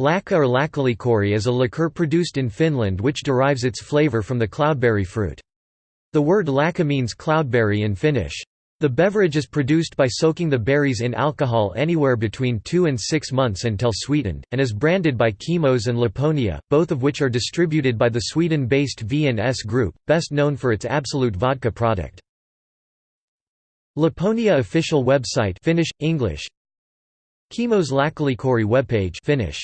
Lakka or lakkalikori is a liqueur produced in Finland which derives its flavour from the cloudberry fruit. The word "lakka" means cloudberry in Finnish. The beverage is produced by soaking the berries in alcohol anywhere between 2 and 6 months until sweetened, and is branded by Chymos and Lapponia, both of which are distributed by the Sweden-based V&S Group, best known for its Absolut vodka product. Lapponia official website Finnish, English Chymos Lakkalikori webpage Finnish